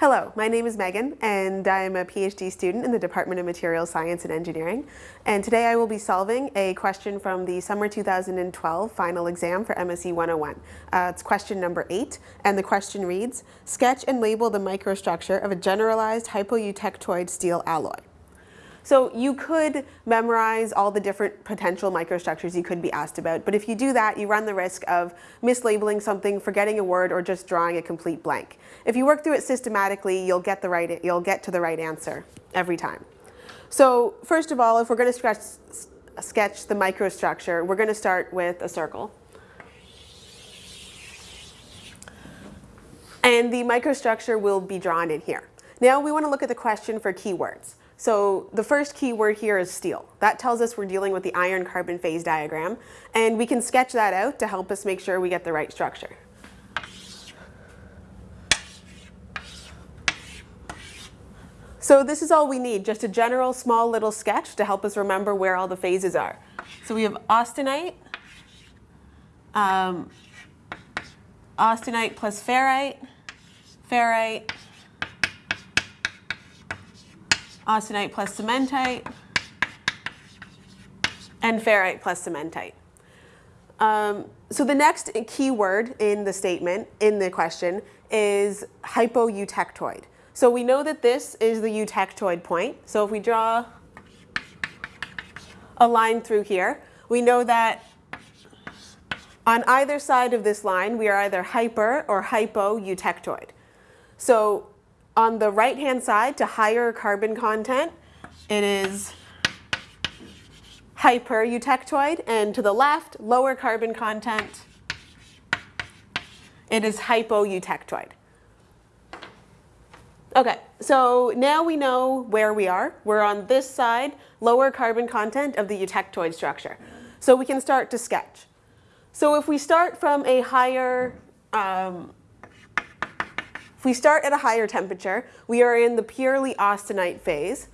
Hello, my name is Megan and I'm a PhD student in the Department of Materials Science and Engineering. And today I will be solving a question from the summer 2012 final exam for MSE 101. Uh, it's question number eight and the question reads, sketch and label the microstructure of a generalized hypoeutectoid steel alloy. So you could memorize all the different potential microstructures you could be asked about, but if you do that, you run the risk of mislabeling something, forgetting a word, or just drawing a complete blank. If you work through it systematically, you'll get, the right, you'll get to the right answer every time. So first of all, if we're going to sketch, sketch the microstructure, we're going to start with a circle. And the microstructure will be drawn in here. Now we want to look at the question for keywords. So the first key word here is steel. That tells us we're dealing with the iron carbon phase diagram. And we can sketch that out to help us make sure we get the right structure. So this is all we need, just a general small little sketch to help us remember where all the phases are. So we have austenite, um, austenite plus ferrite, ferrite, austenite plus cementite, and ferrite plus cementite. Um, so the next key word in the statement, in the question, is hypoeutectoid. So we know that this is the eutectoid point. So if we draw a line through here, we know that on either side of this line, we are either hyper or hypoeutectoid. So on the right-hand side, to higher carbon content, it is hyper-eutectoid, and to the left, lower carbon content, it is hypo-eutectoid. Okay, so now we know where we are. We're on this side, lower carbon content of the eutectoid structure. So we can start to sketch. So if we start from a higher um, if we start at a higher temperature, we are in the purely austenite phase.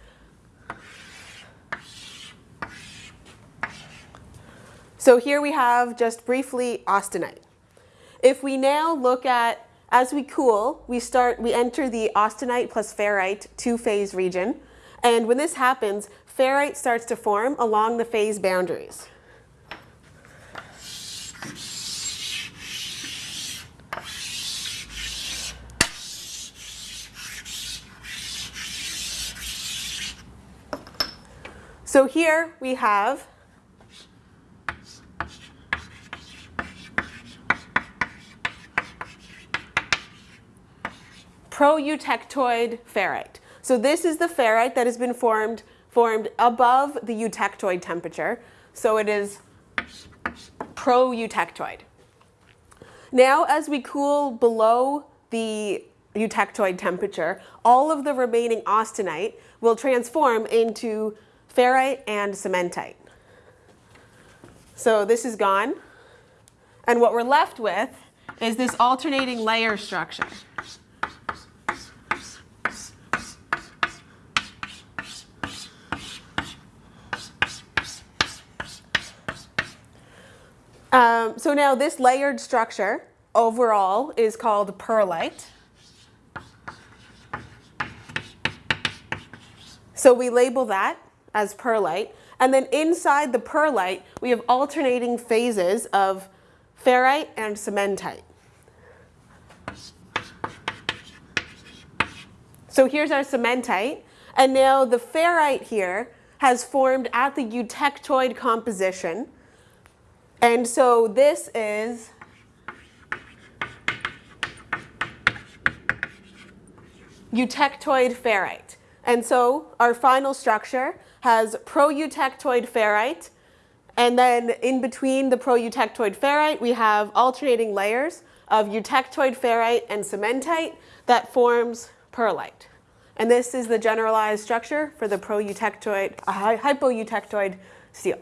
So here we have just briefly austenite. If we now look at, as we cool, we start, we enter the austenite plus ferrite two-phase region. And when this happens, ferrite starts to form along the phase boundaries. So here we have proeutectoid ferrite. So this is the ferrite that has been formed, formed above the eutectoid temperature. So it is proeutectoid. Now as we cool below the eutectoid temperature, all of the remaining austenite will transform into ferrite and cementite. So this is gone. And what we're left with is this alternating layer structure. Um, so now this layered structure overall is called pearlite. So we label that as pearlite. And then inside the pearlite, we have alternating phases of ferrite and cementite. So here's our cementite. And now the ferrite here has formed at the eutectoid composition. And so this is eutectoid ferrite. And so our final structure has proeutectoid ferrite, and then in between the proeutectoid ferrite, we have alternating layers of eutectoid ferrite and cementite that forms pearlite. And this is the generalized structure for the proeutectoid, uh, hypoeutectoid steel.